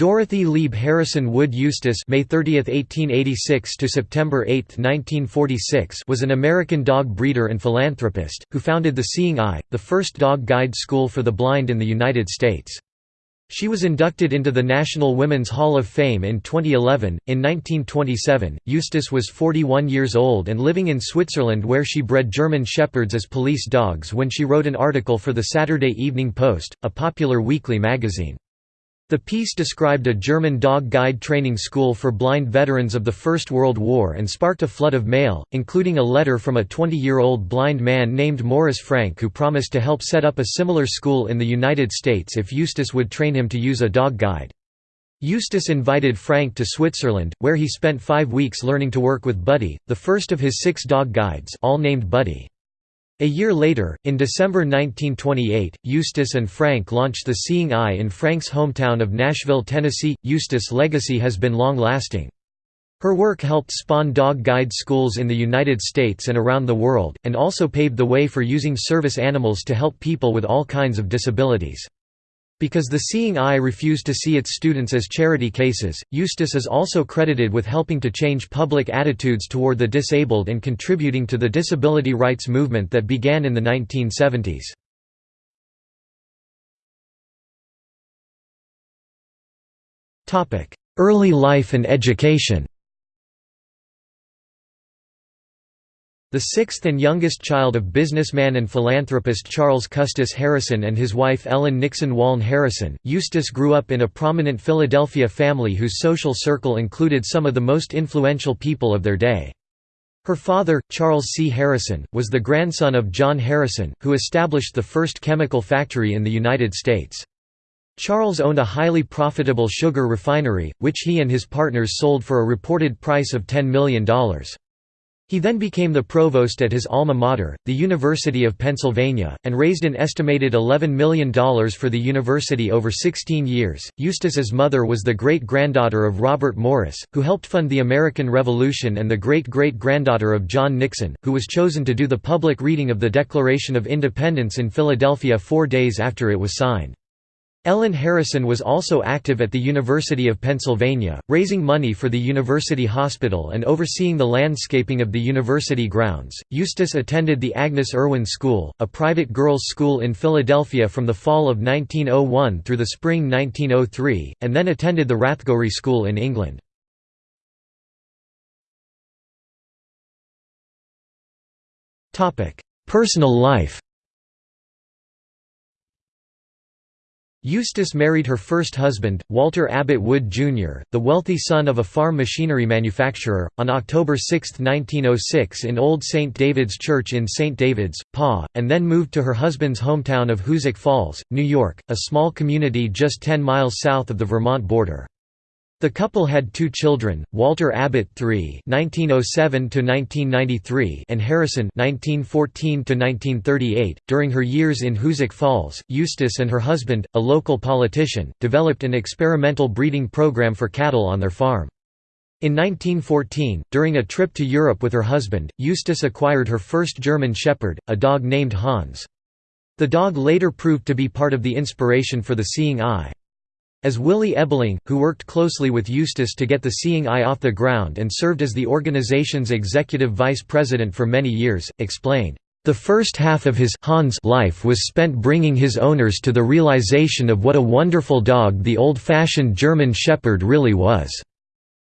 Dorothy Leib Harrison Wood Eustis May 30, 1886 to September 8, 1946 was an American dog breeder and philanthropist, who founded the Seeing Eye, the first dog guide school for the blind in the United States. She was inducted into the National Women's Hall of Fame in 2011. In 1927, Eustis was 41 years old and living in Switzerland where she bred German Shepherds as police dogs when she wrote an article for the Saturday Evening Post, a popular weekly magazine. The piece described a German dog guide training school for blind veterans of the First World War and sparked a flood of mail, including a letter from a 20-year-old blind man named Morris Frank who promised to help set up a similar school in the United States if Eustis would train him to use a dog guide. Eustis invited Frank to Switzerland, where he spent five weeks learning to work with Buddy, the first of his six dog guides all named Buddy. A year later, in December 1928, Eustis and Frank launched the Seeing Eye in Frank's hometown of Nashville, Tennessee. Eustis's legacy has been long-lasting. Her work helped spawn dog guide schools in the United States and around the world, and also paved the way for using service animals to help people with all kinds of disabilities. Because the Seeing Eye refused to see its students as charity cases, Eustis is also credited with helping to change public attitudes toward the disabled and contributing to the disability rights movement that began in the 1970s. Early life and education The sixth and youngest child of businessman and philanthropist Charles Custis Harrison and his wife Ellen Nixon Waln Harrison, Eustis grew up in a prominent Philadelphia family whose social circle included some of the most influential people of their day. Her father, Charles C. Harrison, was the grandson of John Harrison, who established the first chemical factory in the United States. Charles owned a highly profitable sugar refinery, which he and his partners sold for a reported price of $10 million. He then became the provost at his alma mater, the University of Pennsylvania, and raised an estimated $11 million for the university over 16 years. Eustis's mother was the great granddaughter of Robert Morris, who helped fund the American Revolution, and the great great granddaughter of John Nixon, who was chosen to do the public reading of the Declaration of Independence in Philadelphia four days after it was signed. Ellen Harrison was also active at the University of Pennsylvania, raising money for the University Hospital and overseeing the landscaping of the university grounds. Eustis attended the Agnes Irwin School, a private girls' school in Philadelphia from the fall of 1901 through the spring 1903, and then attended the Rathgorey School in England. Personal life Eustis married her first husband, Walter Abbott Wood, Jr., the wealthy son of a farm machinery manufacturer, on October 6, 1906 in Old St. David's Church in St. David's, PA, and then moved to her husband's hometown of Hoosick Falls, New York, a small community just 10 miles south of the Vermont border. The couple had two children, Walter Abbott III (1907–1993) and Harrison (1914–1938). During her years in Hoosick Falls, Eustis and her husband, a local politician, developed an experimental breeding program for cattle on their farm. In 1914, during a trip to Europe with her husband, Eustis acquired her first German Shepherd, a dog named Hans. The dog later proved to be part of the inspiration for the Seeing Eye. As Willie Ebeling, who worked closely with Eustis to get the Seeing Eye off the ground and served as the organization's executive vice president for many years, explained, "...the first half of his Hans life was spent bringing his owners to the realization of what a wonderful dog the old-fashioned German Shepherd really was."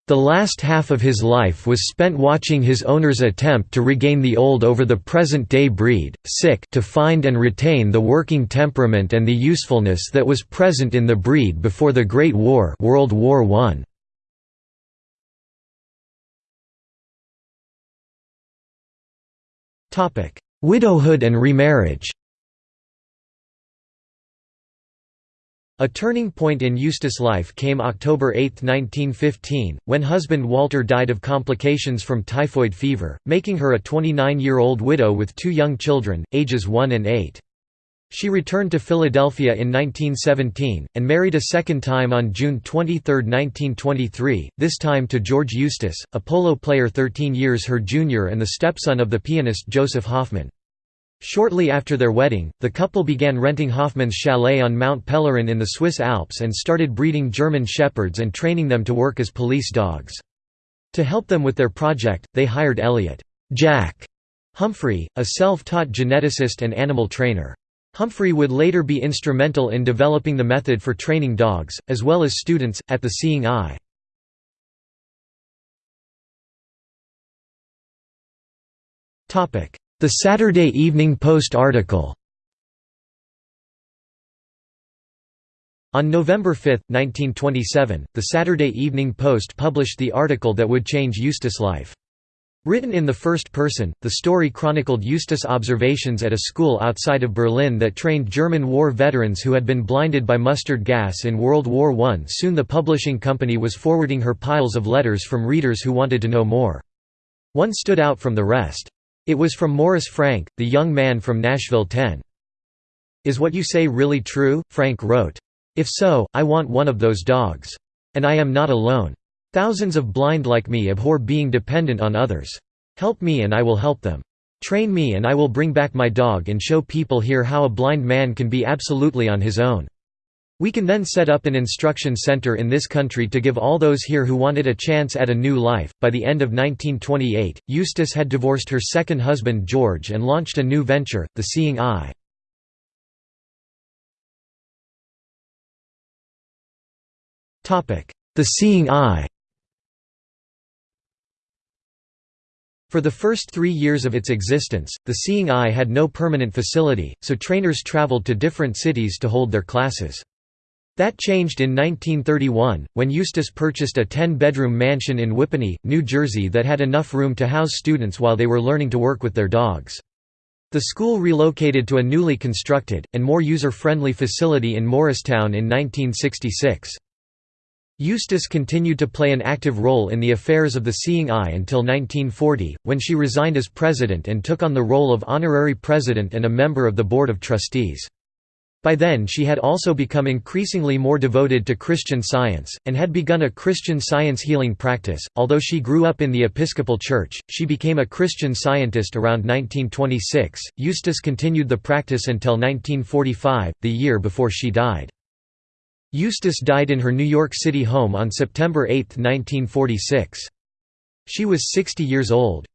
The last half of his life was spent watching his owner's attempt to regain the old over the present-day breed, sick to find and retain the working temperament and the usefulness that was present in the breed before the Great War World War I. Widowhood and remarriage A turning point in Eustis's life came October 8, 1915, when husband Walter died of complications from typhoid fever, making her a 29-year-old widow with two young children, ages 1 and 8. She returned to Philadelphia in 1917, and married a second time on June 23, 1923, this time to George Eustis, a polo player 13 years her junior and the stepson of the pianist Joseph Hofmann. Shortly after their wedding, the couple began renting Hofmann's chalet on Mount Pelerin in the Swiss Alps and started breeding German Shepherds and training them to work as police dogs. To help them with their project, they hired Elliot Jack Humphrey, a self-taught geneticist and animal trainer. Humphrey would later be instrumental in developing the method for training dogs, as well as students, at the Seeing Eye. The Saturday Evening Post article On November 5, 1927, the Saturday Evening Post published the article that would change Eustis's life. Written in the first person, the story chronicled Eustis observations at a school outside of Berlin that trained German war veterans who had been blinded by mustard gas in World War I. Soon the publishing company was forwarding her piles of letters from readers who wanted to know more. One stood out from the rest. It was from Morris Frank, the young man from Nashville 10. Is what you say really true? Frank wrote. If so, I want one of those dogs. And I am not alone. Thousands of blind like me abhor being dependent on others. Help me and I will help them. Train me and I will bring back my dog and show people here how a blind man can be absolutely on his own. We can then set up an instruction center in this country to give all those here who wanted a chance at a new life. By the end of 1928, Eustis had divorced her second husband George and launched a new venture, The Seeing Eye. The Seeing Eye For the first three years of its existence, the Seeing Eye had no permanent facility, so trainers traveled to different cities to hold their classes. That changed in 1931, when Eustis purchased a 10-bedroom mansion in Whippany, New Jersey that had enough room to house students while they were learning to work with their dogs. The school relocated to a newly constructed, and more user-friendly facility in Morristown in 1966. Eustis continued to play an active role in the affairs of the Seeing Eye until 1940, when she resigned as president and took on the role of honorary president and a member of the Board of Trustees. By then she had also become increasingly more devoted to Christian Science, and had begun a Christian Science healing practice. Although she grew up in the Episcopal Church, she became a Christian Scientist around 1926. Eustis continued the practice until 1945, the year before she died. Eustis died in her New York City home on September 8, 1946. She was 60 years old.